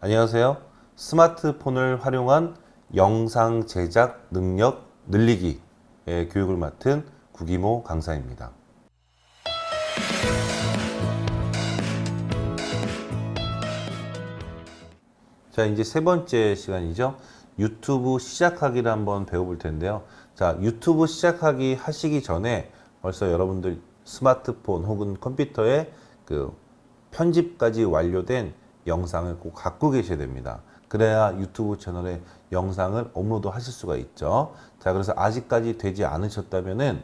안녕하세요. 스마트폰을 활용한 영상 제작 능력 늘리기의 교육을 맡은 구기모 강사입니다. 자, 이제 세 번째 시간이죠. 유튜브 시작하기를 한번 배워볼 텐데요. 자, 유튜브 시작하기 하시기 전에 벌써 여러분들 스마트폰 혹은 컴퓨터에 그 편집까지 완료된 영상을 꼭 갖고 계셔야 됩니다. 그래야 유튜브 채널에 영상을 업로드 하실 수가 있죠. 자, 그래서 아직까지 되지 않으셨다면은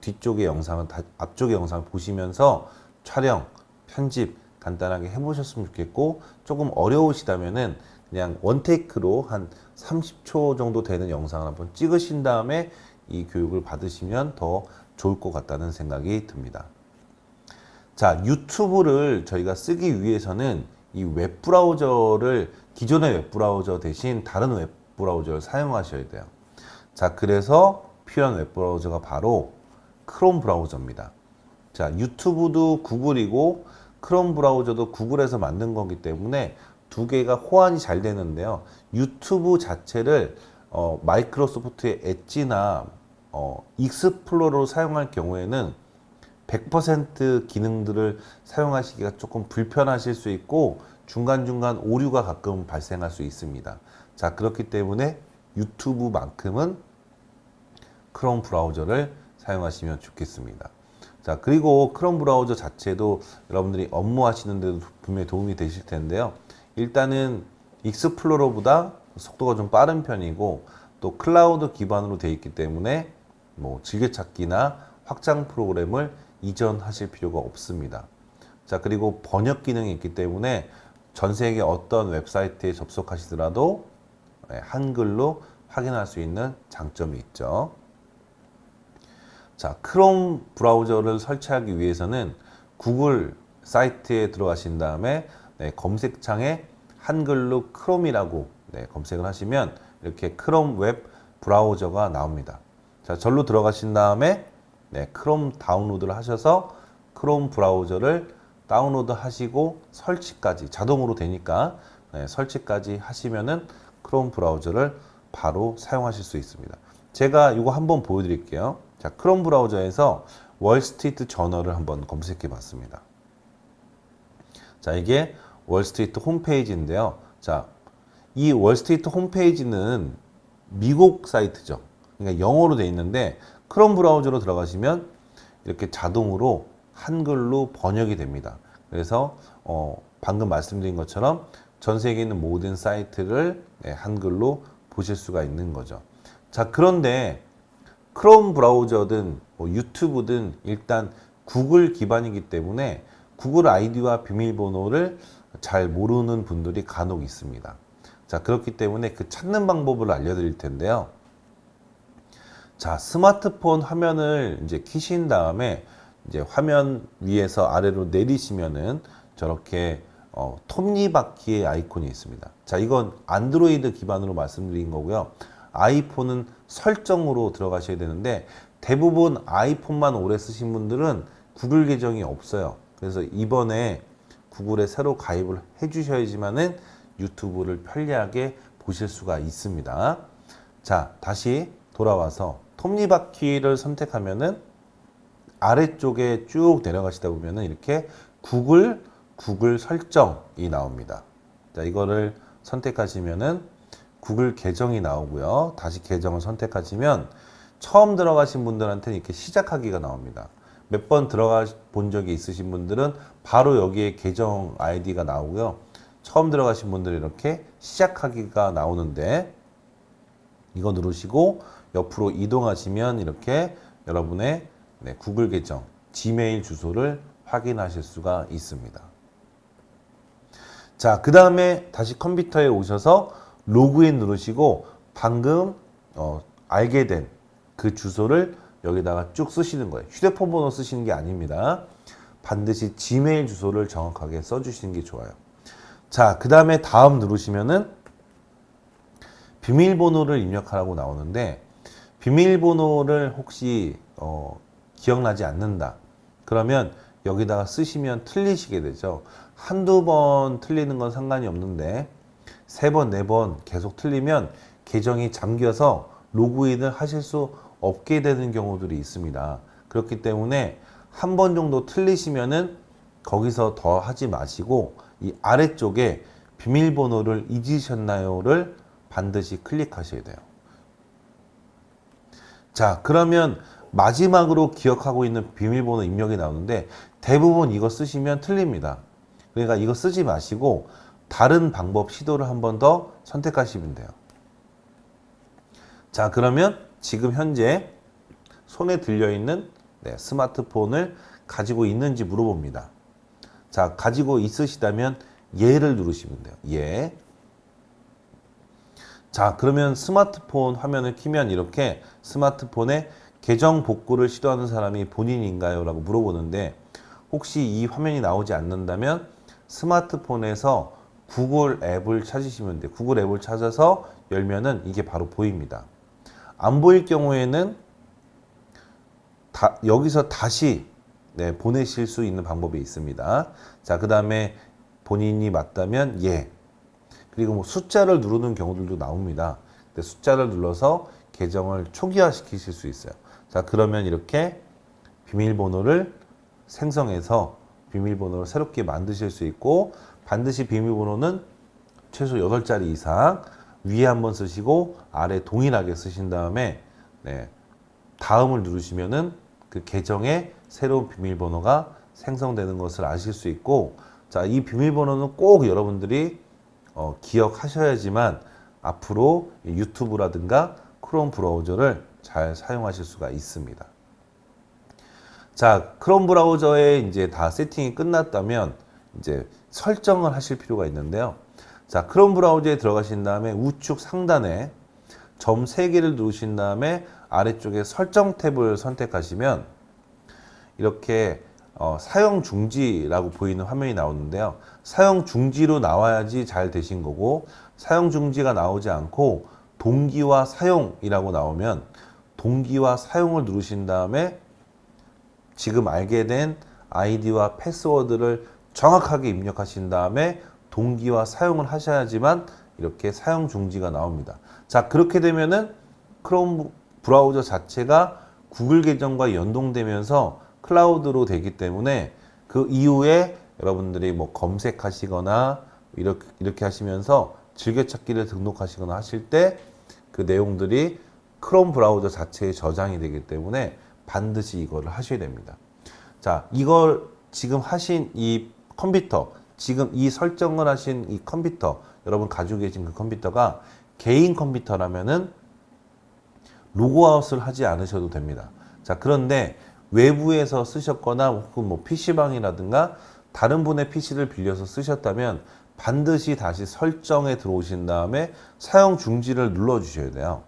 뒤쪽의 영상은 다, 앞쪽의 영상을 보시면서 촬영, 편집 간단하게 해보셨으면 좋겠고 조금 어려우시다면은 그냥 원테이크로 한 30초 정도 되는 영상을 한번 찍으신 다음에 이 교육을 받으시면 더 좋을 것 같다는 생각이 듭니다. 자, 유튜브를 저희가 쓰기 위해서는 이 웹브라우저를 기존의 웹브라우저 대신 다른 웹브라우저를 사용하셔야 돼요. 자, 그래서 필요한 웹브라우저가 바로 크롬 브라우저입니다. 자, 유튜브도 구글이고 크롬 브라우저도 구글에서 만든 거기 때문에 두 개가 호환이 잘 되는데요. 유튜브 자체를 어, 마이크로소프트의 엣지나 어, 익스플로러로 사용할 경우에는 100% 기능들을 사용하시기가 조금 불편하실 수 있고 중간중간 오류가 가끔 발생할 수 있습니다. 자, 그렇기 때문에 유튜브만큼은 크롬 브라우저를 사용하시면 좋겠습니다. 자, 그리고 크롬 브라우저 자체도 여러분들이 업무하시는 데도 분명히 도움이 되실 텐데요. 일단은 익스플로러보다 속도가 좀 빠른 편이고 또 클라우드 기반으로 되어 있기 때문에 뭐 즐겨찾기나 확장 프로그램을 이전하실 필요가 없습니다. 자, 그리고 번역 기능이 있기 때문에 전 세계 어떤 웹사이트에 접속하시더라도 예, 한글로 확인할 수 있는 장점이 있죠. 자, 크롬 브라우저를 설치하기 위해서는 구글 사이트에 들어가신 다음에 네, 검색창에 한글로 크롬이라고 네, 검색을 하시면 이렇게 크롬 웹 브라우저가 나옵니다. 자, 절로 들어가신 다음에 네, 크롬 다운로드를 하셔서 크롬 브라우저를 다운로드 하시고 설치까지 자동으로 되니까 네, 설치까지 하시면은 크롬 브라우저를 바로 사용하실 수 있습니다. 제가 이거 한번 보여드릴게요. 자, 크롬 브라우저에서 월스트리트 저널을 한번 검색해 봤습니다. 자, 이게 월스트리트 홈페이지인데요. 자, 이 월스트리트 홈페이지는 미국 사이트죠. 그러니까 영어로 돼 있는데 크롬 브라우저로 들어가시면 이렇게 자동으로 한글로 번역이 됩니다. 그래서 어, 방금 말씀드린 것처럼 전 세계에 있는 모든 사이트를 네, 한글로 보실 수가 있는 거죠. 자, 그런데 크롬 브라우저든 뭐 유튜브든 일단 구글 기반이기 때문에 구글 아이디와 비밀번호를 잘 모르는 분들이 간혹 있습니다. 자, 그렇기 때문에 그 찾는 방법을 알려드릴 텐데요. 자, 스마트폰 화면을 이제 키신 다음에 이제 화면 위에서 아래로 내리시면은 저렇게 어, 톱니바퀴의 아이콘이 있습니다. 자, 이건 안드로이드 기반으로 말씀드린 거고요. 아이폰은 설정으로 들어가셔야 되는데 대부분 아이폰만 오래 쓰신 분들은 구글 계정이 없어요. 그래서 이번에 구글에 새로 가입을 해 주셔야지만 은 유튜브를 편리하게 보실 수가 있습니다. 자, 다시 돌아와서 톱니바퀴를 선택하면은 아래쪽에 쭉 내려가시다 보면은 이렇게 구글 구글 설정이 나옵니다. 자, 이거를 선택하시면은 구글 계정이 나오고요. 다시 계정을 선택하시면 처음 들어가신 분들한테는 이렇게 시작하기가 나옵니다. 몇 번 들어가 본 적이 있으신 분들은 바로 여기에 계정 아이디가 나오고요. 처음 들어가신 분들은 이렇게 시작하기가 나오는데 이거 누르시고 옆으로 이동하시면 이렇게 여러분의 네, 구글 계정, 지메일 주소를 확인하실 수가 있습니다. 자, 그 다음에 다시 컴퓨터에 오셔서 로그인 누르시고 방금 어, 알게 된 그 주소를 여기다가 쭉 쓰시는 거예요. 휴대폰 번호 쓰시는 게 아닙니다. 반드시 지메일 주소를 정확하게 써주시는 게 좋아요. 자, 그 다음에 다음 누르시면은 비밀번호를 입력하라고 나오는데 비밀번호를 혹시 어, 기억나지 않는다. 그러면 여기다가 쓰시면 틀리시게 되죠. 한두 번 틀리는 건 상관이 없는데 세 번, 네 번 계속 틀리면 계정이 잠겨서 로그인을 하실 수 없게 되는 경우들이 있습니다. 그렇기 때문에 한 번 정도 틀리시면은 거기서 더 하지 마시고 이 아래쪽에 비밀번호를 잊으셨나요를 반드시 클릭하셔야 돼요. 자, 그러면 마지막으로 기억하고 있는 비밀번호 입력이 나오는데 대부분 이거 쓰시면 틀립니다. 그러니까 이거 쓰지 마시고 다른 방법 시도를 한 번 더 선택하시면 돼요. 자, 그러면 지금 현재 손에 들려있는 네, 스마트폰을 가지고 있는지 물어봅니다. 자, 가지고 있으시다면 예를 누르시면 돼요. 예. 자, 그러면 스마트폰 화면을 키면 이렇게 스마트폰에 계정 복구를 시도하는 사람이 본인인가요? 라고 물어보는데 혹시 이 화면이 나오지 않는다면 스마트폰에서 구글 앱을 찾으시면 돼요. 구글 앱을 찾아서 열면은 이게 바로 보입니다. 안 보일 경우에는 다, 여기서 다시 네, 보내실 수 있는 방법이 있습니다. 자, 그 다음에 본인이 맞다면 예. 그리고 뭐 숫자를 누르는 경우들도 나옵니다. 숫자를 눌러서 계정을 초기화 시키실 수 있어요. 자, 그러면 이렇게 비밀번호를 생성해서 비밀번호를 새롭게 만드실 수 있고 반드시 비밀번호는 최소 8자리 이상 위에 한 번 쓰시고 아래 동일하게 쓰신 다음에 네, 다음을 누르시면은 그 계정에 새로운 비밀번호가 생성되는 것을 아실 수 있고 자, 이 비밀번호는 꼭 여러분들이 어, 기억하셔야지만 앞으로 유튜브라든가 크롬 브라우저를 잘 사용하실 수가 있습니다. 자, 크롬 브라우저에 이제 다 세팅이 끝났다면 이제 설정을 하실 필요가 있는데요. 자, 크롬 브라우저에 들어가신 다음에 우측 상단에 점 3개를 누르신 다음에 아래쪽에 설정 탭을 선택하시면 이렇게 어, 사용 중지라고 보이는 화면이 나오는데요. 사용 중지로 나와야지 잘 되신 거고 사용 중지가 나오지 않고 동기와 사용이라고 나오면 동기와 사용을 누르신 다음에 지금 알게 된 아이디와 패스워드를 정확하게 입력하신 다음에 동기와 사용을 하셔야지만 이렇게 사용 중지가 나옵니다. 자, 그렇게 되면은 크롬 브라우저 자체가 구글 계정과 연동되면서 클라우드로 되기 때문에 그 이후에 여러분들이 뭐 검색하시거나 이렇게, 이렇게 하시면서 즐겨찾기를 등록하시거나 하실 때 그 내용들이 크롬 브라우저 자체에 저장이 되기 때문에 반드시 이거를 하셔야 됩니다. 자, 이걸 지금 하신 이 컴퓨터, 지금 이 설정을 하신 이 컴퓨터, 여러분 가지고 계신 그 컴퓨터가 개인 컴퓨터라면은 로그아웃을 하지 않으셔도 됩니다. 자, 그런데 외부에서 쓰셨거나 혹은 뭐 PC방이라든가 다른 분의 PC를 빌려서 쓰셨다면 반드시 다시 설정에 들어오신 다음에 사용 중지를 눌러 주셔야 돼요.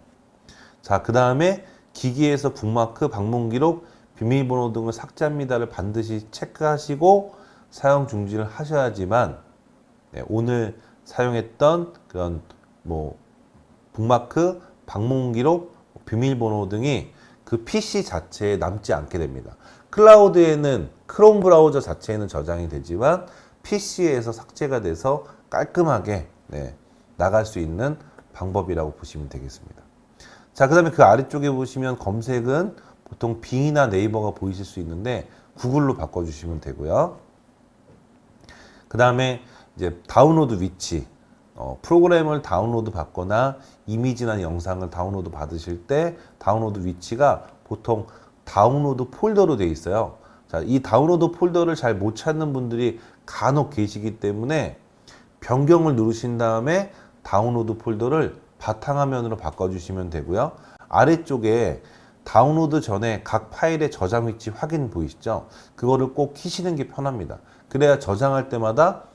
자, 그 다음에 기기에서 북마크, 방문 기록, 비밀번호 등을 삭제합니다를 반드시 체크하시고 사용 중지를 하셔야지만 네, 오늘 사용했던 그런 뭐 북마크, 방문 기록, 비밀번호 등이 그 PC 자체에 남지 않게 됩니다. 클라우드에는 크롬 브라우저 자체에는 저장이 되지만 PC에서 삭제가 돼서 깔끔하게 네, 나갈 수 있는 방법이라고 보시면 되겠습니다. 자, 그 다음에 그 아래쪽에 보시면 검색은 보통 빙이나 네이버가 보이실 수 있는데 구글로 바꿔주시면 되고요. 그 다음에 이제 다운로드 위치, 어, 프로그램을 다운로드 받거나 이미지나 영상을 다운로드 받으실 때 다운로드 위치가 보통 다운로드 폴더로 되어 있어요. 자, 이 다운로드 폴더를 잘 못 찾는 분들이 간혹 계시기 때문에 변경을 누르신 다음에 다운로드 폴더를 바탕화면으로 바꿔주시면 되고요. 아래쪽에 다운로드 전에 각 파일의 저장 위치 확인 보이시죠? 그거를 꼭 키시는 게 편합니다. 그래야 저장할 때마다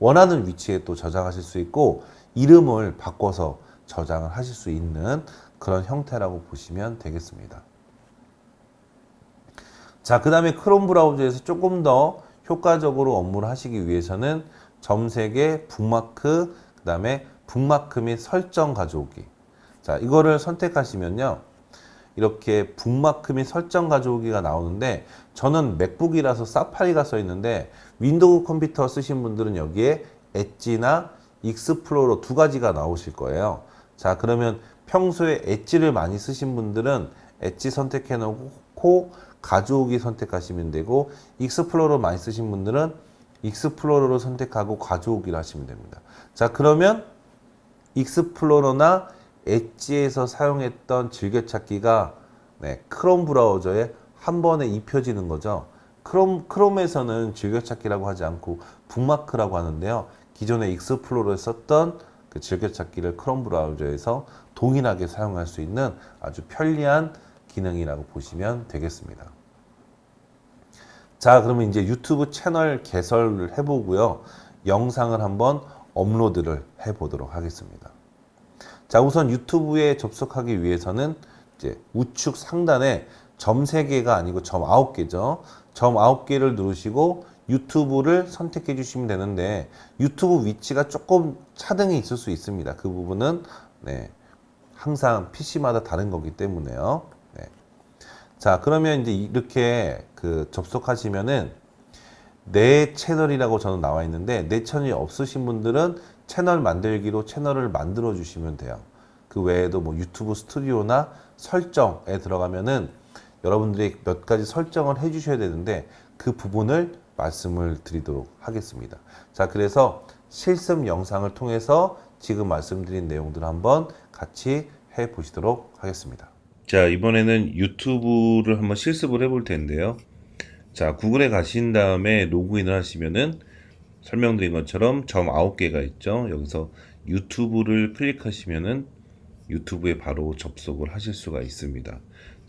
원하는 위치에 또 저장하실 수 있고 이름을 바꿔서 저장을 하실 수 있는 그런 형태라고 보시면 되겠습니다. 자, 그 다음에 크롬 브라우저에서 조금 더 효과적으로 업무를 하시기 위해서는 점색의 북마크, 그 다음에 북마크 및 설정 가져오기. 자, 이거를 선택하시면요. 이렇게 북마크 및 설정 가져오기가 나오는데 저는 맥북이라서 사파리가 써 있는데 윈도우 컴퓨터 쓰신 분들은 여기에 엣지나 익스플로러 두 가지가 나오실 거예요. 자, 그러면 평소에 엣지를 많이 쓰신 분들은 엣지 선택해 놓고 가져오기 선택하시면 되고 익스플로러 많이 쓰신 분들은 익스플로러로 선택하고 가져오기를 하시면 됩니다. 자, 그러면 익스플로러나 엣지에서 사용했던 즐겨찾기가 네, 크롬 브라우저에 한 번에 입혀지는 거죠. 크롬, 크롬에서는 즐겨찾기라고 하지 않고 북마크라고 하는데요. 기존에 익스플로러에 썼던 그 즐겨찾기를 크롬 브라우저에서 동일하게 사용할 수 있는 아주 편리한 기능이라고 보시면 되겠습니다. 자, 그러면 이제 유튜브 채널 개설을 해보고요. 영상을 한번 업로드를 해보도록 하겠습니다. 자, 우선 유튜브에 접속하기 위해서는 이제 우측 상단에 점 3개가 아니고 점 9개죠. 점 9개를 누르시고 유튜브를 선택해 주시면 되는데 유튜브 위치가 조금 차등이 있을 수 있습니다. 그 부분은 네, 항상 PC마다 다른 거기 때문에요. 네. 자, 그러면 이제 이렇게 그 접속하시면은 내 채널이라고 저는 나와 있는데 내 채널이 없으신 분들은 채널 만들기로 채널을 만들어 주시면 돼요. 그 외에도 뭐 유튜브 스튜디오나 설정에 들어가면은 여러분들이 몇 가지 설정을 해 주셔야 되는데 그 부분을 말씀을 드리도록 하겠습니다. 자, 그래서 실습 영상을 통해서 지금 말씀드린 내용들을 한번 같이 해 보시도록 하겠습니다. 자, 이번에는 유튜브를 한번 실습을 해볼 텐데요. 자, 구글에 가신 다음에 로그인을 하시면은 설명드린 것처럼 점 9개가 있죠. 여기서 유튜브를 클릭하시면은 유튜브에 바로 접속을 하실 수가 있습니다.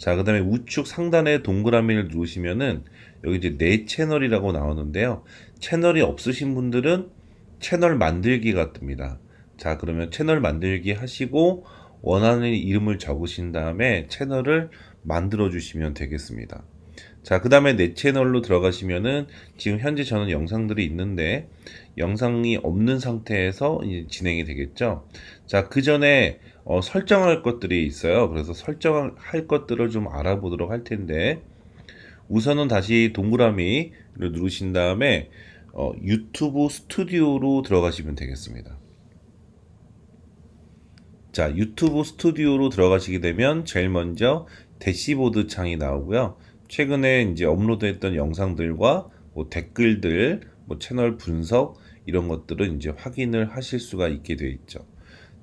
자, 그 다음에 우측 상단에 동그라미를 누르시면은 여기 이제 내 채널이라고 나오는데요. 채널이 없으신 분들은 채널 만들기가 뜹니다. 자, 그러면 채널 만들기 하시고 원하는 이름을 적으신 다음에 채널을 만들어 주시면 되겠습니다. 자, 그 다음에 내 채널로 들어가시면은 지금 현재 저는 영상들이 있는데 영상이 없는 상태에서 진행이 되겠죠. 자, 그 전에 어, 설정할 것들이 있어요. 그래서 설정할 것들을 좀 알아보도록 할 텐데 우선은 다시 동그라미를 누르신 다음에 어, 유튜브 스튜디오로 들어가시면 되겠습니다. 자, 유튜브 스튜디오로 들어가시게 되면 제일 먼저 대시보드 창이 나오고요. 최근에 이제 업로드했던 영상들과 뭐 댓글들, 뭐 채널 분석 이런 것들은 이제 확인을 하실 수가 있게 되어 있죠.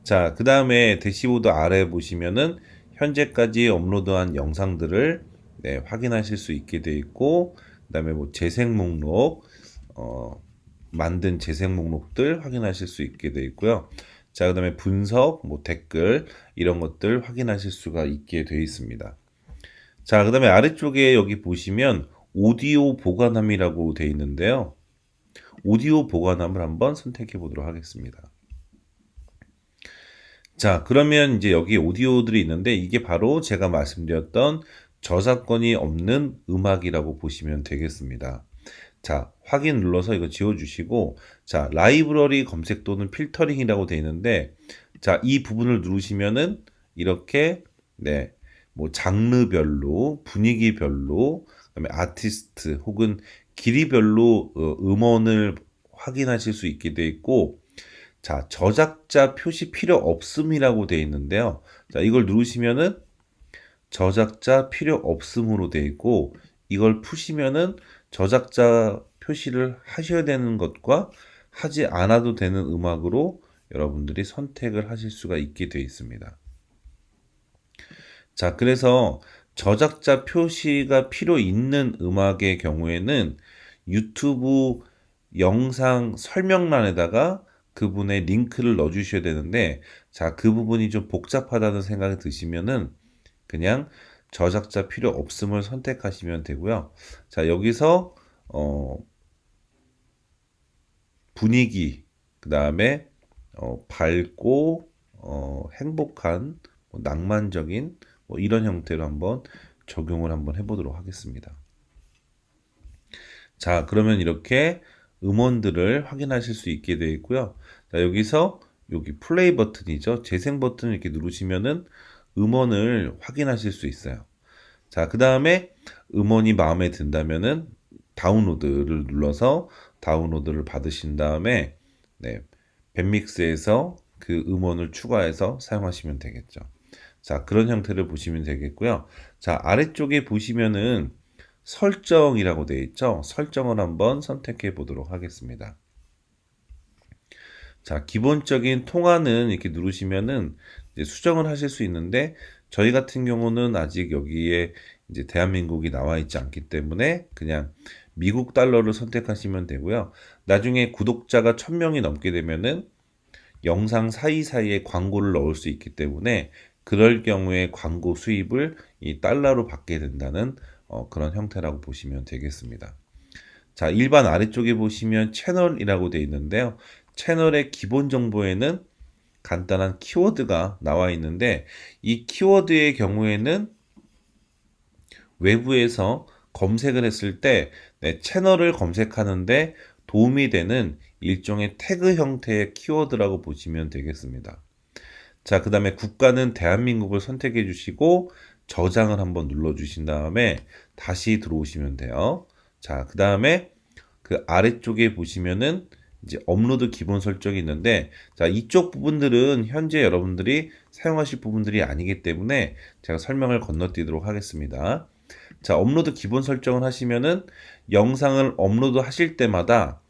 자, 그 다음에 대시보드 아래 보시면은 현재까지 업로드한 영상들을 네, 확인하실 수 있게 되어 있고, 그 다음에 뭐 재생 목록, 어, 만든 재생 목록들 확인하실 수 있게 되어 있고요. 자, 그 다음에 분석, 뭐 댓글, 이런 것들 확인하실 수가 있게 되어 있습니다. 자, 그 다음에 아래쪽에 여기 보시면 오디오 보관함이라고 되어 있는데요. 오디오 보관함을 한번 선택해 보도록 하겠습니다. 자, 그러면 이제 여기 오디오들이 있는데 이게 바로 제가 말씀드렸던 저작권이 없는 음악이라고 보시면 되겠습니다. 자, 확인 눌러서 이거 지워주시고, 자, 라이브러리 검색 또는 필터링이라고 되어 있는데, 자, 이 부분을 누르시면은 이렇게, 네, 뭐, 장르별로, 분위기별로, 그다음에 아티스트 혹은 길이별로 어, 음원을 확인하실 수 있게 되어 있고, 자, 저작자 표시 필요 없음이라고 되어 있는데요. 자, 이걸 누르시면은 저작자 필요 없음으로 되어 있고, 이걸 푸시면은 저작자 표시를 하셔야 되는 것과 하지 않아도 되는 음악으로 여러분들이 선택을 하실 수가 있게 되어 있습니다. 자, 그래서 저작자 표시가 필요 있는 음악의 경우에는 유튜브 영상 설명란에다가 그분의 링크를 넣어 주셔야 되는데 자, 그 부분이 좀 복잡하다는 생각이 드시면은 그냥 저작자 필요 없음을 선택하시면 되고요. 자, 여기서 어 분위기 그 다음에 어 밝고 어 행복한 뭐 낭만적인 뭐 이런 형태로 한번 적용을 한번 해 보도록 하겠습니다. 자, 그러면 이렇게 음원들을 확인하실 수 있게 되어 있고요. 자, 여기서 여기 플레이 버튼이죠. 재생 버튼을 이렇게 누르시면은 음원을 확인하실 수 있어요. 자, 그 다음에 음원이 마음에 든다면은 다운로드를 눌러서 다운로드를 받으신 다음에 네, 밴믹스에서 그 음원을 추가해서 사용하시면 되겠죠. 자, 그런 형태를 보시면 되겠고요. 자, 아래쪽에 보시면은 설정이라고 되어 있죠. 설정을 한번 선택해 보도록 하겠습니다. 자, 기본적인 통화는 이렇게 누르시면은 수정을 하실 수 있는데 저희 같은 경우는 아직 여기에 이제 대한민국이 나와 있지 않기 때문에 그냥 미국 달러를 선택하시면 되고요. 나중에 구독자가 1000명이 넘게 되면은 영상 사이사이에 광고를 넣을 수 있기 때문에 그럴 경우에 광고 수입을 이 달러로 받게 된다는 어, 그런 형태라고 보시면 되겠습니다. 자, 일반 아래쪽에 보시면 채널이라고 되어 있는데요. 채널의 기본 정보에는 간단한 키워드가 나와 있는데 이 키워드의 경우에는 외부에서 검색을 했을 때 네, 채널을 검색하는데 도움이 되는 일종의 태그 형태의 키워드라고 보시면 되겠습니다. 자, 그 다음에 국가는 대한민국을 선택해 주시고 저장을 한번 눌러 주신 다음에 다시 들어오시면 돼요. 자, 그 다음에 그 아래쪽에 보시면은 이제 업로드 기본 설정이 있는데 자 이쪽 부분들은 현재 여러분들이 사용하실 부분들이 아니기 때문에 제가 설명을 건너뛰도록 하겠습니다. 자 업로드 기본 설정을 하시면은 영상을 업로드 하실 때마다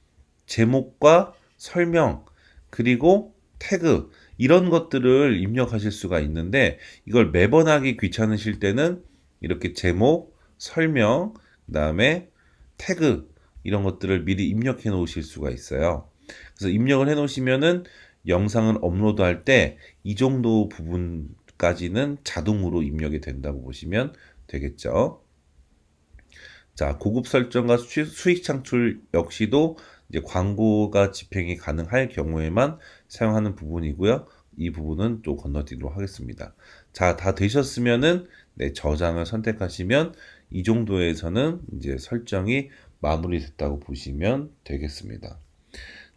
제목과 설명 그리고 태그 이런 것들을 입력하실 수가 있는데 이걸 매번 하기 귀찮으실 때는 이렇게 제목, 설명, 그 다음에 태그 이런 것들을 미리 입력해 놓으실 수가 있어요. 그래서 입력을 해 놓으시면은 영상을 업로드 할 때 이 정도 부분까지는 자동으로 입력이 된다고 보시면 되겠죠. 자, 고급 설정과 수익 창출 역시도 이제 광고가 집행이 가능할 경우에만 사용하는 부분이고요. 이 부분은 또 건너뛰도록 하겠습니다. 자, 다 되셨으면은 네, 저장을 선택하시면 이 정도에서는 이제 설정이 마무리됐다고 보시면 되겠습니다.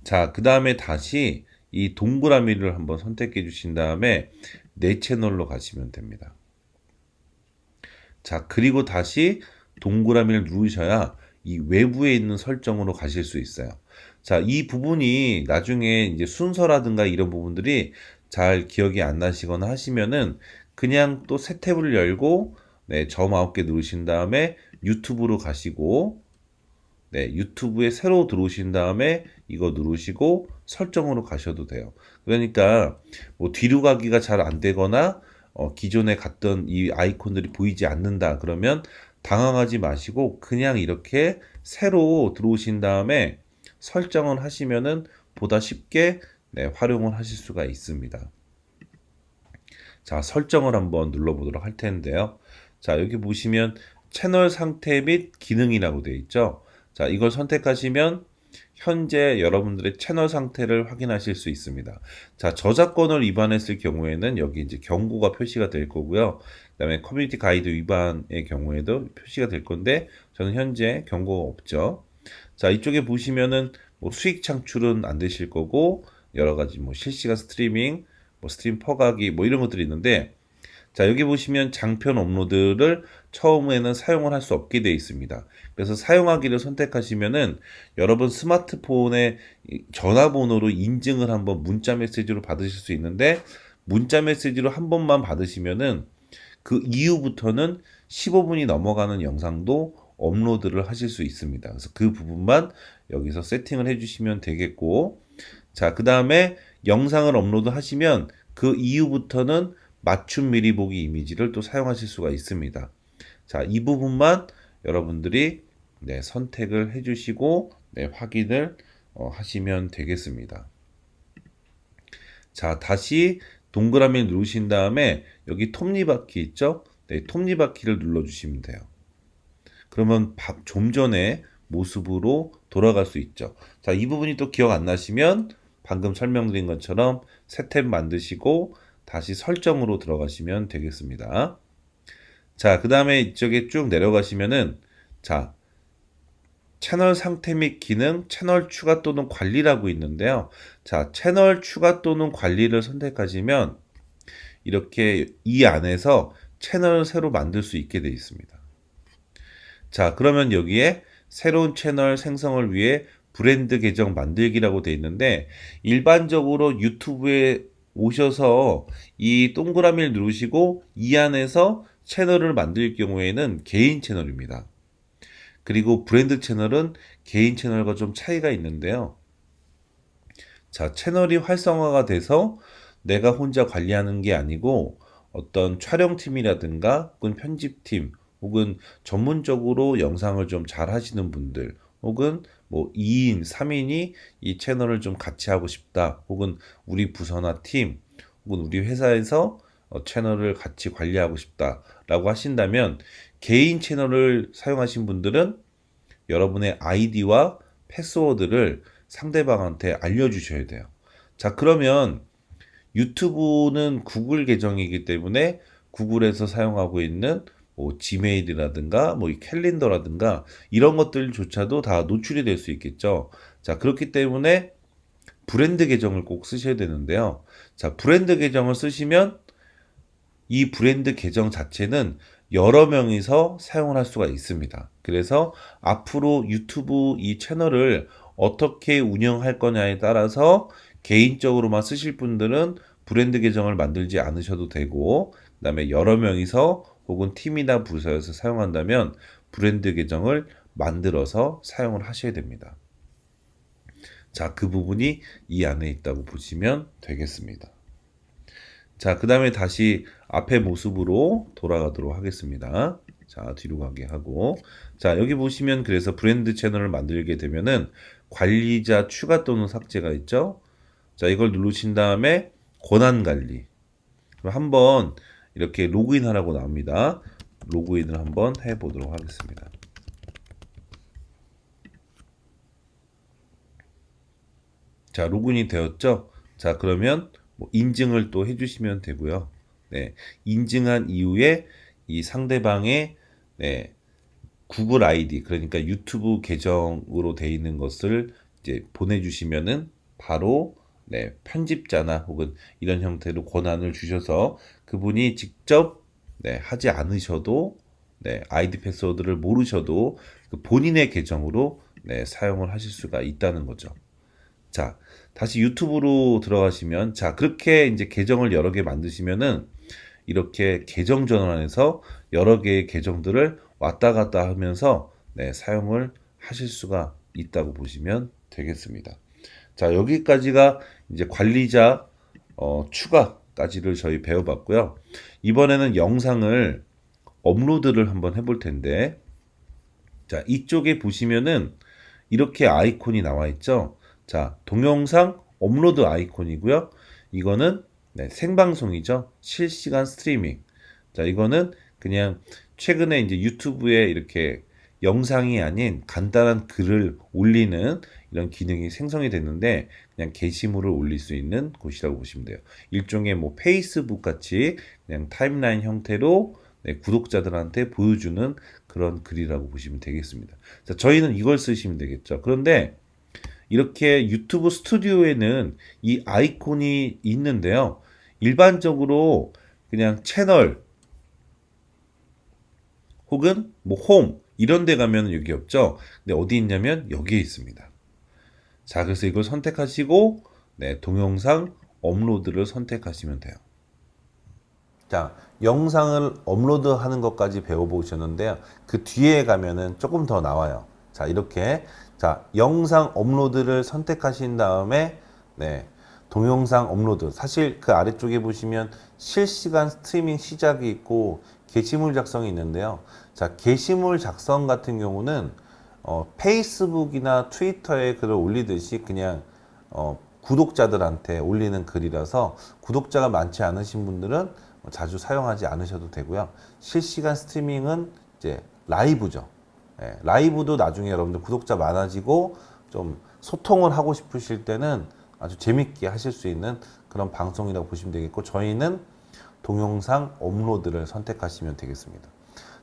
자, 그 다음에 다시 이 동그라미를 한번 선택해 주신 다음에 내 채널로 가시면 됩니다. 자, 그리고 다시 동그라미를 누르셔야 이 외부에 있는 설정으로 가실 수 있어요. 자, 이 부분이 나중에 이제 순서라든가 이런 부분들이 잘 기억이 안 나시거나 하시면은 그냥 또 새 탭을 열고 네, 점 9개 누르신 다음에 유튜브로 가시고 네, 유튜브에 새로 들어오신 다음에 이거 누르시고 설정으로 가셔도 돼요. 그러니까 뭐 뒤로 가기가 잘 안 되거나 어, 기존에 갔던 이 아이콘들이 보이지 않는다 그러면 당황하지 마시고 그냥 이렇게 새로 들어오신 다음에 설정을 하시면은 보다 쉽게 네, 활용을 하실 수가 있습니다. 자, 설정을 한번 눌러보도록 할 텐데요. 자, 여기 보시면 채널 상태 및 기능이라고 되어 있죠. 자, 이걸 선택하시면 현재 여러분들의 채널 상태를 확인하실 수 있습니다. 자, 저작권을 위반했을 경우에는 여기 이제 경고가 표시가 될 거고요. 그 다음에 커뮤니티 가이드 위반의 경우에도 표시가 될 건데 저는 현재 경고가 없죠. 자, 이쪽에 보시면은 뭐 수익 창출은 안 되실 거고 여러 가지 뭐 실시간 스트리밍, 뭐 스트림 퍼가기 뭐 이런 것들이 있는데 자, 여기 보시면 장편 업로드를 처음에는 사용을 할 수 없게 되어 있습니다. 그래서 사용하기를 선택하시면은 여러분 스마트폰의 전화번호로 인증을 한번 문자 메시지로 받으실 수 있는데 문자 메시지로 한 번만 받으시면은 그 이후부터는 15분이 넘어가는 영상도 업로드를 하실 수 있습니다. 그래서 그 부분만 여기서 세팅을 해주시면 되겠고, 자, 그 다음에 영상을 업로드 하시면 그 이후부터는 맞춤 미리 보기 이미지를 또 사용하실 수가 있습니다. 자, 이 부분만 여러분들이 네, 선택을 해주시고 네, 확인을 어, 하시면 되겠습니다. 자, 다시 동그라미 누르신 다음에 여기 톱니바퀴 있죠? 네, 톱니바퀴를 눌러주시면 돼요. 그러면 좀 전에 모습으로 돌아갈 수 있죠. 자, 이 부분이 또 기억 안 나시면 방금 설명드린 것처럼 새 탭 만드시고 다시 설정으로 들어가시면 되겠습니다. 자, 그 다음에 이쪽에 쭉 내려가시면은 자, 채널 상태 및 기능, 채널 추가 또는 관리라고 있는데요. 자, 채널 추가 또는 관리를 선택하시면 이렇게 이 안에서 채널을 새로 만들 수 있게 되어 있습니다. 자, 그러면 여기에 새로운 채널 생성을 위해 브랜드 계정 만들기라고 돼 있는데 일반적으로 유튜브에 오셔서 이 동그라미를 누르시고 이 안에서 채널을 만들 경우에는 개인 채널입니다. 그리고 브랜드 채널은 개인 채널과 좀 차이가 있는데요. 자, 채널이 활성화가 돼서 내가 혼자 관리하는 게 아니고 어떤 촬영팀이라든가 혹은 편집팀 혹은 전문적으로 영상을 좀 잘 하시는 분들 혹은 뭐 2인, 3인이 이 채널을 좀 같이 하고 싶다 혹은 우리 부서나 팀 혹은 우리 회사에서 어, 채널을 같이 관리하고 싶다라고 하신다면 개인 채널을 사용하신 분들은 여러분의 아이디와 패스워드를 상대방한테 알려주셔야 돼요. 자, 그러면 유튜브는 구글 계정이기 때문에 구글에서 사용하고 있는 뭐 지메일이라든가 뭐 캘린더라든가 이런 것들조차도 다 노출이 될 수 있겠죠. 자, 그렇기 때문에 브랜드 계정을 꼭 쓰셔야 되는데요. 자, 브랜드 계정을 쓰시면 이 브랜드 계정 자체는 여러 명이서 사용을 할 수가 있습니다. 그래서 앞으로 유튜브 이 채널을 어떻게 운영할 거냐에 따라서 개인적으로만 쓰실 분들은 브랜드 계정을 만들지 않으셔도 되고 그 다음에 여러 명이서 혹은 팀이나 부서에서 사용한다면 브랜드 계정을 만들어서 사용을 하셔야 됩니다. 자, 그 부분이 이 안에 있다고 보시면 되겠습니다. 자, 그 다음에 다시 앞의 모습으로 돌아가도록 하겠습니다. 자, 뒤로 가게 하고. 자, 여기 보시면 그래서 브랜드 채널을 만들게 되면은 관리자 추가 또는 삭제가 있죠. 자, 이걸 누르신 다음에 권한 관리. 한번 이렇게 로그인 하라고 나옵니다. 로그인을 한번 해 보도록 하겠습니다. 자, 로그인이 되었죠? 자, 그러면 뭐 인증을 또 해주시면 되고요. 네, 인증한 이후에 이 상대방의 네, 구글 아이디, 그러니까 유튜브 계정으로 돼 있는 것을 이제 보내주시면은 바로 네, 편집자나 혹은 이런 형태로 권한을 주셔서 그분이 직접 네, 하지 않으셔도 네, 아이디 패스워드를 모르셔도 그 본인의 계정으로 네, 사용을 하실 수가 있다는 거죠. 자, 다시 유튜브로 들어가시면 자, 그렇게 이제 계정을 여러 개 만드시면은 이렇게 계정 전환해서 여러 개의 계정들을 왔다 갔다 하면서 네, 사용을 하실 수가 있다고 보시면 되겠습니다. 자, 여기까지가 이제 관리자 어, 추가까지를 저희 배워봤고요. 이번에는 영상을 업로드를 한번 해볼 텐데, 자, 이쪽에 보시면은 이렇게 아이콘이 나와 있죠. 자, 동영상 업로드 아이콘이고요. 이거는 네, 생방송이죠. 실시간 스트리밍. 자, 이거는 그냥 최근에 이제 유튜브에 이렇게 영상이 아닌 간단한 글을 올리는 이런 기능이 생성이 됐는데 그냥 게시물을 올릴 수 있는 곳이라고 보시면 돼요. 일종의 뭐 페이스북 같이 그냥 타임라인 형태로 네, 구독자들한테 보여주는 그런 글이라고 보시면 되겠습니다. 자, 저희는 이걸 쓰시면 되겠죠. 그런데 이렇게 유튜브 스튜디오에는 이 아이콘이 있는데요. 일반적으로 그냥 채널 혹은 뭐 홈 이런 데 가면 여기 없죠. 근데 어디 있냐면 여기에 있습니다. 자, 그래서 이걸 선택하시고 네, 동영상 업로드를 선택하시면 돼요. 자, 영상을 업로드하는 것까지 배워보셨는데요. 그 뒤에 가면은 조금 더 나와요. 자, 이렇게 자, 영상 업로드를 선택하신 다음에 네, 동영상 업로드. 사실 그 아래쪽에 보시면 실시간 스트리밍 시작이 있고 게시물 작성이 있는데요. 자, 게시물 작성 같은 경우는 어, 페이스북이나 트위터에 글을 올리듯이 그냥 어, 구독자들한테 올리는 글이라서 구독자가 많지 않으신 분들은 자주 사용하지 않으셔도 되고요. 실시간 스트리밍은 이제 라이브죠. 예, 라이브도 나중에 여러분들 구독자 많아지고 좀 소통을 하고 싶으실 때는 아주 재밌게 하실 수 있는 그런 방송이라고 보시면 되겠고 저희는 동영상 업로드를 선택하시면 되겠습니다.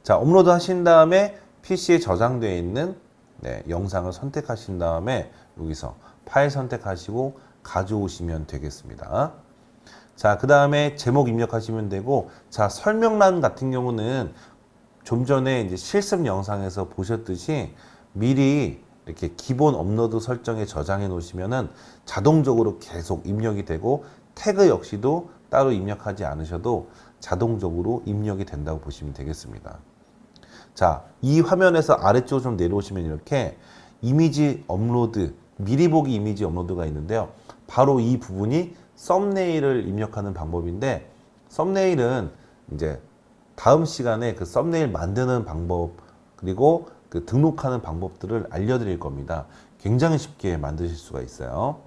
자, 업로드 하신 다음에 PC에 저장되어 있는 네, 영상을 선택하신 다음에 여기서 파일 선택하시고 가져오시면 되겠습니다. 자, 그 다음에 제목 입력하시면 되고, 자, 설명란 같은 경우는 좀 전에 이제 실습 영상에서 보셨듯이 미리 이렇게 기본 업로드 설정에 저장해 놓으시면은 자동적으로 계속 입력이 되고 태그 역시도 따로 입력하지 않으셔도 자동적으로 입력이 된다고 보시면 되겠습니다. 자, 이 화면에서 아래쪽으로 좀 내려오시면 이렇게 이미지 업로드, 미리 보기 이미지 업로드가 있는데요. 바로 이 부분이 썸네일을 입력하는 방법인데 썸네일은 이제 다음 시간에 그 썸네일 만드는 방법 그리고 그 등록하는 방법들을 알려드릴 겁니다. 굉장히 쉽게 만드실 수가 있어요.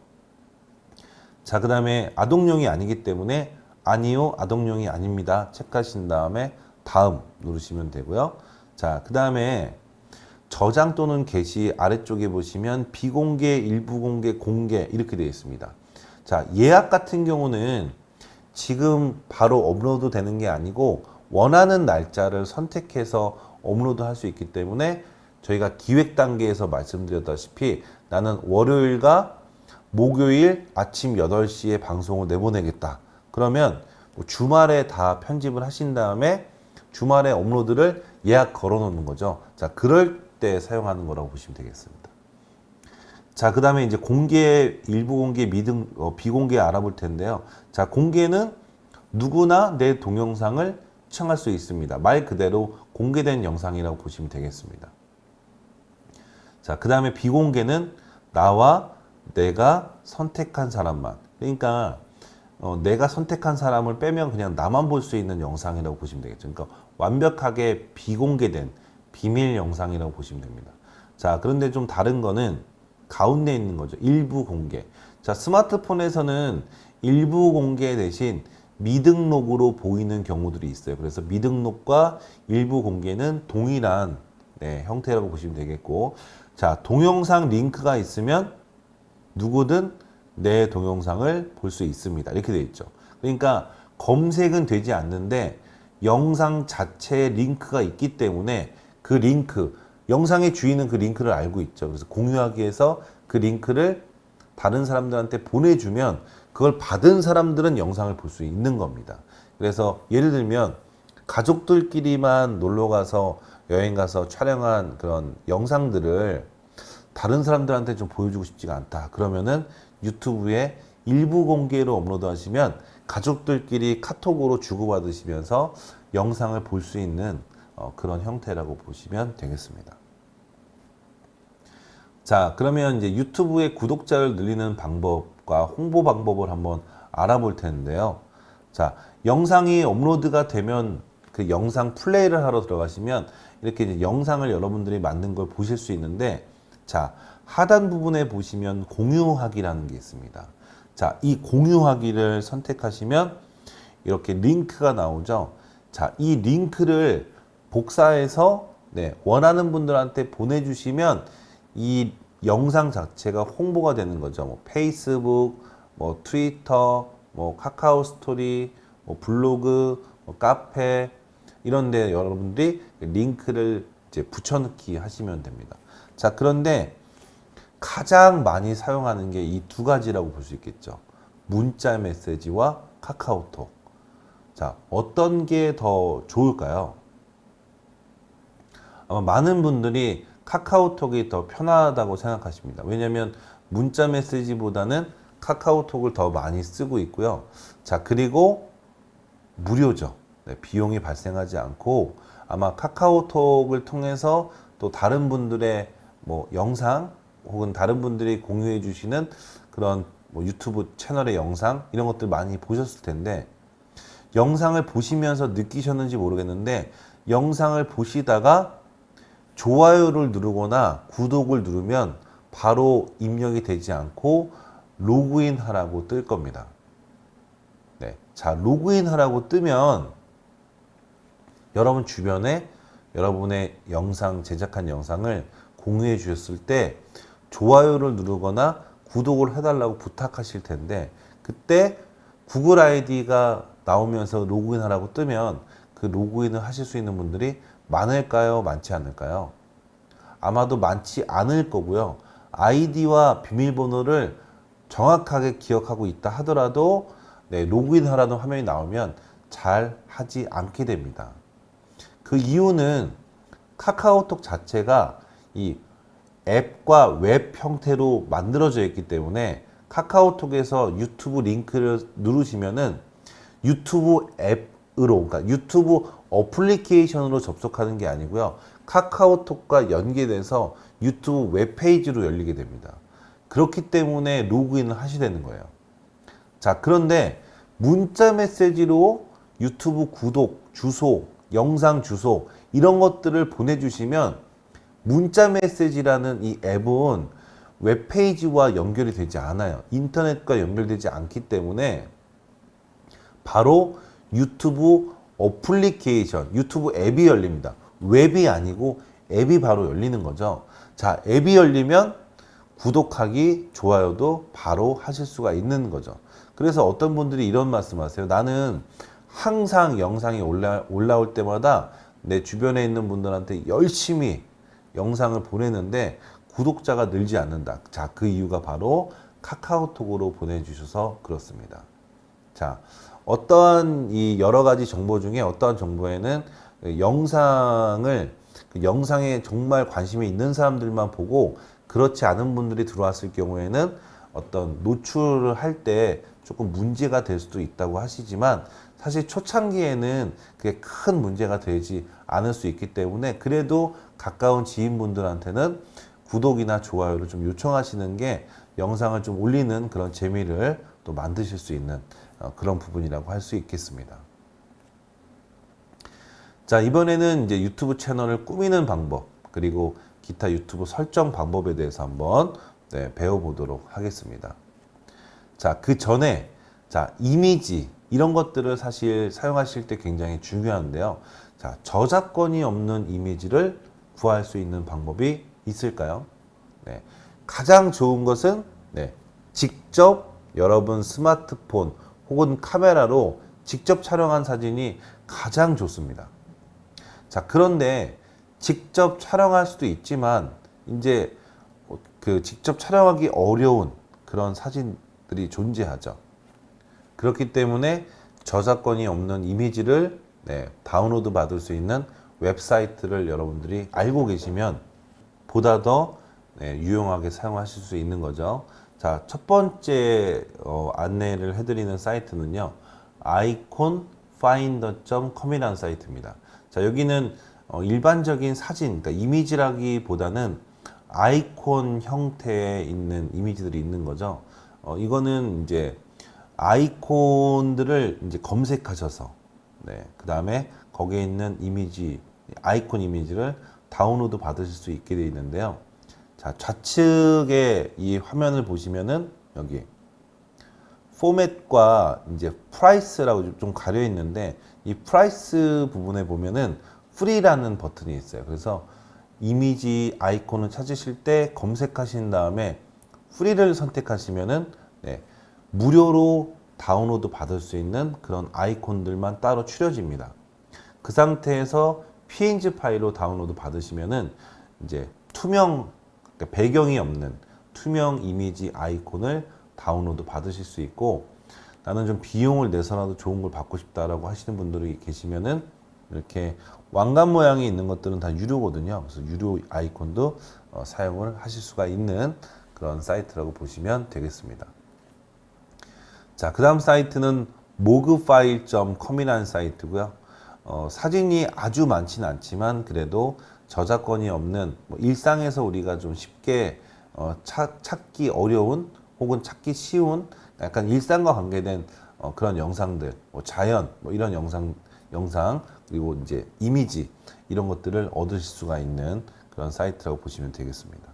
자, 그 다음에 아동용이 아니기 때문에 아니요, 아동용이 아닙니다. 체크하신 다음에 다음 누르시면 되고요. 자, 그 다음에 저장 또는 게시 아래쪽에 보시면 비공개, 일부 공개, 공개 이렇게 되어 있습니다. 자, 예약 같은 경우는 지금 바로 업로드 되는 게 아니고 원하는 날짜를 선택해서 업로드 할 수 있기 때문에 저희가 기획 단계에서 말씀드렸다시피 나는 월요일과 목요일 아침 8시에 방송을 내보내겠다. 그러면 뭐 주말에 다 편집을 하신 다음에 주말에 업로드를 예약 걸어 놓는 거죠. 자, 그럴 때 사용하는 거라고 보시면 되겠습니다. 자, 그 다음에 이제 공개, 일부 공개, 미등, 어, 비공개 알아볼 텐데요. 자, 공개는 누구나 내 동영상을 시청할 수 있습니다. 말 그대로 공개된 영상이라고 보시면 되겠습니다. 자, 그 다음에 비공개는 나와 내가 선택한 사람만. 그러니까 어, 내가 선택한 사람을 빼면 그냥 나만 볼 수 있는 영상이라고 보시면 되겠죠. 그러니까 완벽하게 비공개된 비밀 영상이라고 보시면 됩니다. 자, 그런데 좀 다른 거는 가운데 있는 거죠. 일부 공개. 자, 스마트폰에서는 일부 공개 대신 미등록으로 보이는 경우들이 있어요. 그래서 미등록과 일부 공개는 동일한 네, 형태라고 보시면 되겠고 자 동영상 링크가 있으면 누구든 내 동영상을 볼 수 있습니다. 이렇게 되어 있죠. 그러니까 검색은 되지 않는데 영상 자체에 링크가 있기 때문에 그 링크 영상의 주인은 그 링크를 알고 있죠. 그래서 공유하기 위해서 그 링크를 다른 사람들한테 보내주면 그걸 받은 사람들은 영상을 볼 수 있는 겁니다. 그래서 예를 들면 가족들끼리만 놀러 가서 여행 가서 촬영한 그런 영상들을 다른 사람들한테 좀 보여주고 싶지가 않다. 그러면은 유튜브에 일부 공개로 업로드 하시면 가족들끼리 카톡으로 주고받으시면서 영상을 볼 수 있는 어, 그런 형태라고 보시면 되겠습니다. 자, 그러면 이제 유튜브의 구독자를 늘리는 방법 과 홍보 방법을 한번 알아볼 텐데요. 자, 영상이 업로드가 되면 그 영상 플레이를 하러 들어가시면 이렇게 영상을 여러분들이 만든 걸 보실 수 있는데 자, 하단 부분에 보시면 공유하기라는 게 있습니다. 자, 이 공유하기를 선택하시면 이렇게 링크가 나오죠. 자, 이 링크를 복사해서 네, 원하는 분들한테 보내주시면 이 영상 자체가 홍보가 되는 거죠. 뭐 페이스북, 뭐 트위터, 뭐 카카오 스토리, 뭐 블로그, 뭐 카페 이런 데 여러분들이 링크를 이제 붙여넣기 하시면 됩니다. 자, 그런데 가장 많이 사용하는 게 이 두 가지라고 볼 수 있겠죠. 문자 메시지와 카카오톡. 자, 어떤 게 더 좋을까요? 아마 많은 분들이 카카오톡이 더 편하다고 생각하십니다. 왜냐하면 문자 메시지보다는 카카오톡을 더 많이 쓰고 있고요. 자, 그리고 무료죠. 네, 비용이 발생하지 않고 아마 카카오톡을 통해서 또 다른 분들의 뭐 영상 혹은 다른 분들이 공유해 주시는 그런 뭐 유튜브 채널의 영상 이런 것들 많이 보셨을 텐데 영상을 보시면서 느끼셨는지 모르겠는데 영상을 보시다가 좋아요를 누르거나 구독을 누르면 바로 입력이 되지 않고 로그인 하라고 뜰 겁니다. 네. 자, 로그인 하라고 뜨면 여러분 주변에 여러분의 영상, 제작한 영상을 공유해 주셨을 때 좋아요를 누르거나 구독을 해달라고 부탁하실 텐데 그때 구글 아이디가 나오면서 로그인 하라고 뜨면 그 로그인을 하실 수 있는 분들이 많을까요? 많지 않을까요? 아마도 많지 않을 거고요. 아이디와 비밀번호를 정확하게 기억하고 있다 하더라도 네, 로그인 하라는 화면이 나오면 잘 하지 않게 됩니다. 그 이유는 카카오톡 자체가 이 앱과 웹 형태로 만들어져 있기 때문에 카카오톡에서 유튜브 링크를 누르시면은 유튜브 앱 으로 그러니까 유튜브 어플리케이션으로 접속하는 게 아니고요. 카카오톡과 연계돼서 유튜브 웹페이지로 열리게 됩니다. 그렇기 때문에 로그인을 하셔야 되는 거예요. 자, 그런데 문자 메시지로 유튜브 구독, 주소, 영상 주소 이런 것들을 보내주시면 문자 메시지라는 이 앱은 웹페이지와 연결이 되지 않아요. 인터넷과 연결되지 않기 때문에 바로 유튜브 어플리케이션, 유튜브 앱이 열립니다. 웹이 아니고 앱이 바로 열리는 거죠. 자, 앱이 열리면 구독하기, 좋아요도 바로 하실 수가 있는 거죠. 그래서 어떤 분들이 이런 말씀 하세요. 나는 항상 영상이 올라, 올라올 때마다 내 주변에 있는 분들한테 열심히 영상을 보내는데 구독자가 늘지 않는다. 자, 그 이유가 바로 카카오톡으로 보내주셔서 그렇습니다. 자, 어떠한 이 여러 가지 정보 중에 어떠한 정보에는 그 영상을 그 영상에 정말 관심이 있는 사람들만 보고 그렇지 않은 분들이 들어왔을 경우에는 어떤 노출을 할 때 조금 문제가 될 수도 있다고 하시지만 사실 초창기에는 그게 큰 문제가 되지 않을 수 있기 때문에 그래도 가까운 지인분들한테는 구독이나 좋아요를 좀 요청하시는 게 영상을 좀 올리는 그런 재미를 또 만드실 수 있는 어, 그런 부분이라고 할 수 있겠습니다. 자, 이번에는 이제 유튜브 채널을 꾸미는 방법, 그리고 기타 유튜브 설정 방법에 대해서 한번 네, 배워보도록 하겠습니다. 자, 그 전에, 자, 이미지, 이런 것들을 사실 사용하실 때 굉장히 중요한데요. 자, 저작권이 없는 이미지를 구할 수 있는 방법이 있을까요? 네. 가장 좋은 것은, 네, 직접 여러분 스마트폰 혹은 카메라로 직접 촬영한 사진이 가장 좋습니다. 자, 그런데 직접 촬영할 수도 있지만 이제 그 직접 촬영하기 어려운 그런 사진들이 존재하죠. 그렇기 때문에 저작권이 없는 이미지를 네, 다운로드 받을 수 있는 웹사이트를 여러분들이 알고 계시면 보다 더 네, 유용하게 사용하실 수 있는 거죠. 자, 첫 번째 어, 안내를 해드리는 사이트는요. iconfinder.com이라는 사이트입니다. 자, 여기는 어, 일반적인 사진, 그러니까 이미지라기보다는 아이콘 형태에 있는 이미지들이 있는 거죠. 어, 이거는 이제 아이콘들을 이제 검색하셔서, 네, 그 다음에 거기에 있는 이미지, 아이콘 이미지를 다운로드 받으실 수 있게 되어 있는데요. 자, 좌측에 이 화면을 보시면은 여기 포맷과 이제 price라고 좀 가려 있는데 이 price 부분에 보면은 free라는 버튼이 있어요. 그래서 이미지 아이콘을 찾으실 때 검색하신 다음에 free를 선택하시면은 네, 무료로 다운로드 받을 수 있는 그런 아이콘들만 따로 추려집니다. 그 상태에서 png 파일로 다운로드 받으시면은 이제 투명 그러니까 배경이 없는 투명 이미지 아이콘을 다운로드 받으실 수 있고 나는 좀 비용을 내서라도 좋은 걸 받고 싶다라고 하시는 분들이 계시면은 이렇게 왕관 모양이 있는 것들은 다 유료거든요. 그래서 유료 아이콘도 어, 사용을 하실 수가 있는 그런 사이트라고 보시면 되겠습니다. 자, 그 다음 사이트는 mogfile.com이라는 사이트고요. 어, 사진이 아주 많지는 않지만 그래도 저작권이 없는 뭐 일상에서 우리가 좀 쉽게 어, 차, 찾기 어려운 혹은 찾기 쉬운 약간 일상과 관계된 어, 그런 영상들, 뭐 자연, 뭐 이런 영상, 영상 그리고 이제 이미지 이런 것들을 얻으실 수가 있는 그런 사이트라고 보시면 되겠습니다.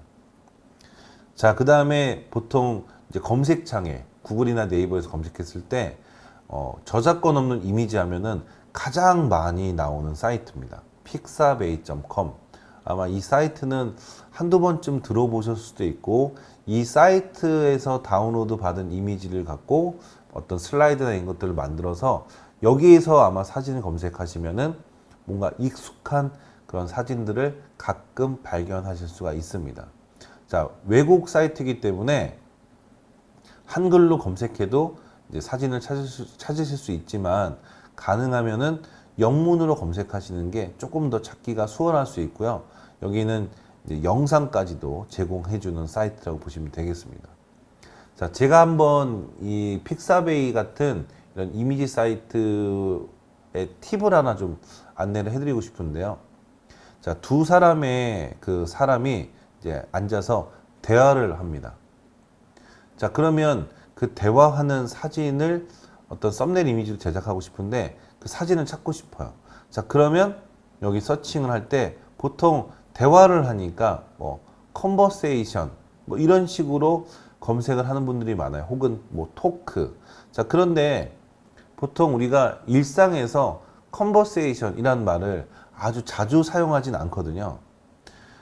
자, 그 다음에 보통 이제 검색창에 구글이나 네이버에서 검색했을 때 어, 저작권 없는 이미지 하면은 가장 많이 나오는 사이트입니다. pixabay.com 아마 이 사이트는 한두 번쯤 들어보셨을 수도 있고 이 사이트에서 다운로드 받은 이미지를 갖고 어떤 슬라이드나 이런 것들을 만들어서 여기에서 아마 사진을 검색하시면은 뭔가 익숙한 그런 사진들을 가끔 발견하실 수가 있습니다. 자, 외국 사이트이기 때문에 한글로 검색해도 이제 사진을 찾으실, 수 있지만 가능하면은 영문으로 검색하시는 게 조금 더 찾기가 수월할 수 있고요. 여기는 영상까지도 제공해주는 사이트라고 보시면 되겠습니다. 자, 제가 한번 이 픽사베이 같은 이런 이미지 사이트의 팁을 하나 좀 안내를 해드리고 싶은데요. 자, 두 사람의 그 사람이 이제 앉아서 대화를 합니다. 자, 그러면 그 대화하는 사진을 어떤 썸네일 이미지로 제작하고 싶은데 그 사진을 찾고 싶어요. 자, 그러면 여기 searching을 할 때 보통 대화를 하니까 뭐 conversation 뭐 이런 식으로 검색을 하는 분들이 많아요. 혹은 뭐 talk. 자, 그런데 보통 우리가 일상에서 conversation이라는 말을 아주 자주 사용하진 않거든요.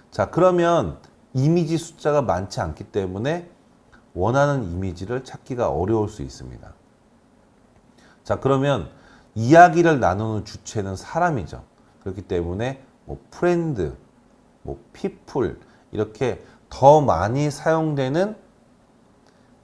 자, 그러면 이미지 숫자가 많지 않기 때문에 원하는 이미지를 찾기가 어려울 수 있습니다. 자, 그러면 이야기를 나누는 주체는 사람이죠. 그렇기 때문에 뭐 friend, 뭐 people 이렇게 더 많이 사용되는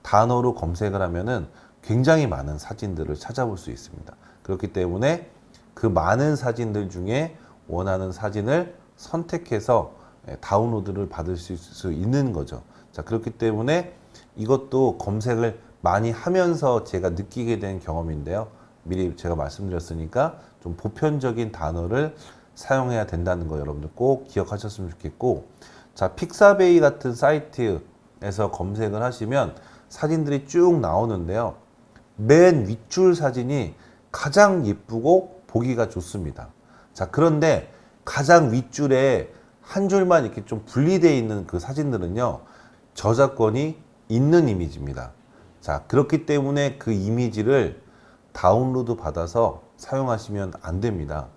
단어로 검색을 하면은 굉장히 많은 사진들을 찾아볼 수 있습니다. 그렇기 때문에 그 많은 사진들 중에 원하는 사진을 선택해서 예, 다운로드를 받을 수 있는 거죠. 자, 그렇기 때문에 이것도 검색을 많이 하면서 제가 느끼게 된 경험인데요. 미리 제가 말씀드렸으니까 좀 보편적인 단어를 사용해야 된다는 거 여러분들 꼭 기억하셨으면 좋겠고 자 픽사베이 같은 사이트에서 검색을 하시면 사진들이 쭉 나오는데요. 맨 윗줄 사진이 가장 예쁘고 보기가 좋습니다. 자 그런데 가장 윗줄에 한 줄만 이렇게 좀 분리되어 있는 그 사진들은요 저작권이 있는 이미지입니다. 자 그렇기 때문에 그 이미지를 다운로드 받아서 사용하시면 안 됩니다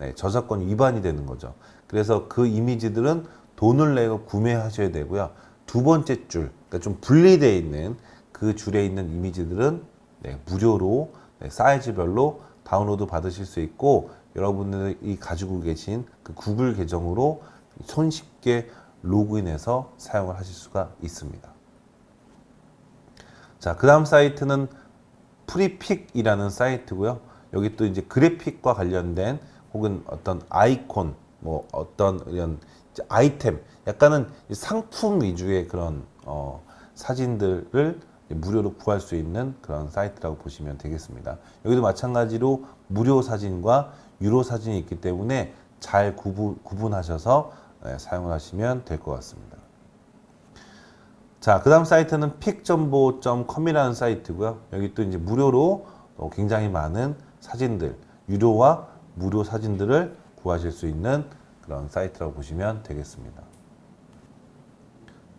네, 저작권 위반이 되는 거죠. 그래서 그 이미지들은 돈을 내고 구매하셔야 되고요. 두 번째 줄, 그러니까 좀 분리되어 있는 그 줄에 있는 이미지들은 네, 무료로 네, 사이즈별로 다운로드 받으실 수 있고 여러분들이 가지고 계신 그 구글 계정으로 손쉽게 로그인해서 사용을 하실 수가 있습니다. 자, 그 다음 사이트는 Freepik이라는 사이트고요. 여기 또 이제 그래픽과 관련된 혹은 어떤 아이콘, 뭐 어떤 이런 아이템, 약간은 상품 위주의 그런 어, 사진들을 무료로 구할 수 있는 그런 사이트라고 보시면 되겠습니다. 여기도 마찬가지로 무료 사진과 유료 사진이 있기 때문에 잘 구분, 구분하셔서 네, 사용을 하시면 될 것 같습니다. 자, 그 다음 사이트는 픽정보.com이라는 사이트고요. 여기 또 이제 무료로 굉장히 많은 사진들, 유료와 무료 사진들을 구하실 수 있는 그런 사이트라고 보시면 되겠습니다.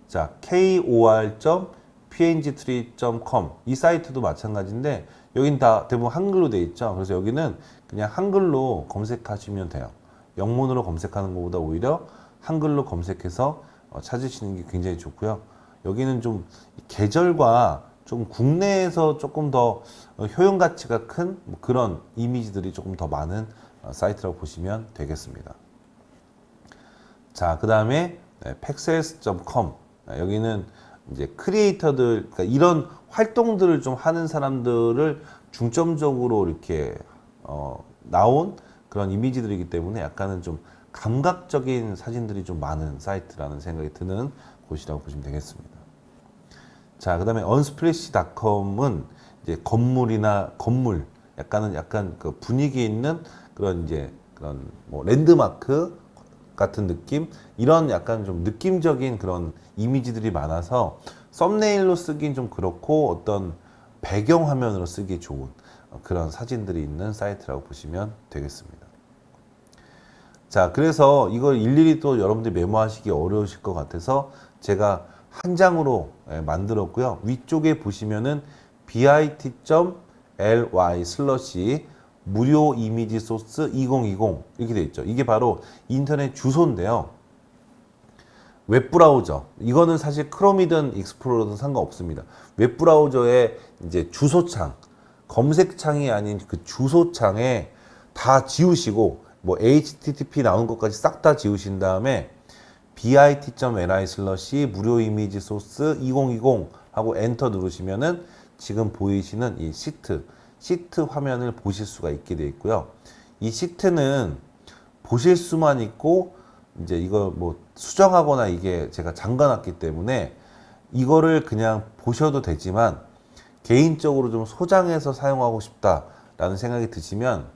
자, kor.pngtree.com 이 사이트도 마찬가지인데 여긴 다 대부분 한글로 되어 있죠. 그래서 여기는 그냥 한글로 검색하시면 돼요. 영문으로 검색하는 것보다 오히려 한글로 검색해서 어, 찾으시는 게 굉장히 좋고요. 여기는 좀 계절과 좀 국내에서 조금 더 어, 효용 가치가 큰뭐 그런 이미지들이 조금 더 많은 어, 사이트라고 보시면 되겠습니다. 자, 그 다음에 Pexels.com 여기는 이제 크리에이터들 그러니까 이런 활동들을 좀 하는 사람들을 중점적으로 이렇게 어, 나온 그런 이미지들이기 때문에 약간은 좀 감각적인 사진들이 좀 많은 사이트라는 생각이 드는 곳이라고 보시면 되겠습니다. 자, 그 다음에 unsplash.com은 이제 건물이나 건물, 약간은 약간 그 분위기 있는 그런 이제 그런 뭐 랜드마크 같은 느낌 이런 약간 좀 느낌적인 그런 이미지들이 많아서 썸네일로 쓰긴 좀 그렇고 어떤 배경 화면으로 쓰기 좋은 그런 사진들이 있는 사이트라고 보시면 되겠습니다. 자, 그래서 이걸 일일이 또 여러분들이 메모하시기 어려우실 것 같아서 제가 한 장으로 예, 만들었고요. 위쪽에 보시면은 bit.ly slash 무료 이미지 소스 2020 이렇게 돼 있죠. 이게 바로 인터넷 주소인데요. 웹브라우저 이거는 사실 크롬이든 익스플로러든 상관없습니다. 웹브라우저의 이제 주소창 검색창이 아닌 그 주소창에 다 지우시고 뭐 http 나온 것까지 싹 다 지우신 다음에 bit.li 슬러시 무료 이미지 소스 2020 하고 엔터 누르시면은 지금 보이시는 이 시트 시트 화면을 보실 수가 있게 되어 있고요. 이 시트는 보실 수만 있고 이제 이거 뭐 수정하거나 이게 제가 잠가놨기 때문에 이거를 그냥 보셔도 되지만 개인적으로 좀 소장해서 사용하고 싶다라는 생각이 드시면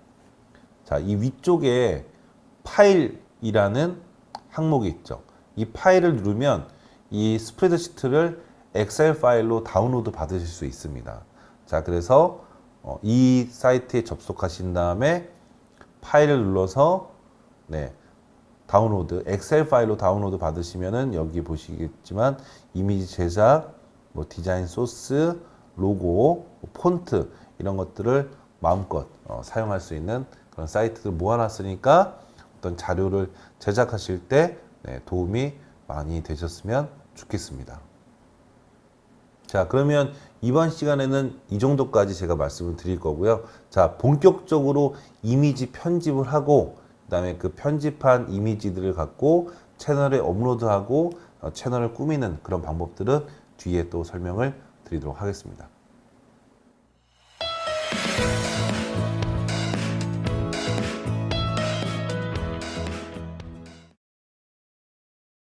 자, 이 위쪽에 파일이라는 항목이 있죠. 이 파일을 누르면 이 스프레드시트를 엑셀 파일로 다운로드 받으실 수 있습니다. 자, 그래서 어, 이 사이트에 접속하신 다음에 파일을 눌러서 네, 다운로드 엑셀 파일로 다운로드 받으시면은 여기 보시겠지만 이미지 제작, 뭐 디자인 소스, 로고, 뭐 폰트 이런 것들을 마음껏 어, 사용할 수 있는 그런 사이트를 모아놨으니까 어떤 자료를 제작하실 때 네, 도움이 많이 되셨으면 좋겠습니다. 자, 그러면 이번 시간에는 이 정도까지 제가 말씀을 드릴 거고요. 자, 본격적으로 이미지 편집을 하고 그 다음에 그 편집한 이미지들을 갖고 채널에 업로드하고 어, 채널을 꾸미는 그런 방법들은 뒤에 또 설명을 드리도록 하겠습니다.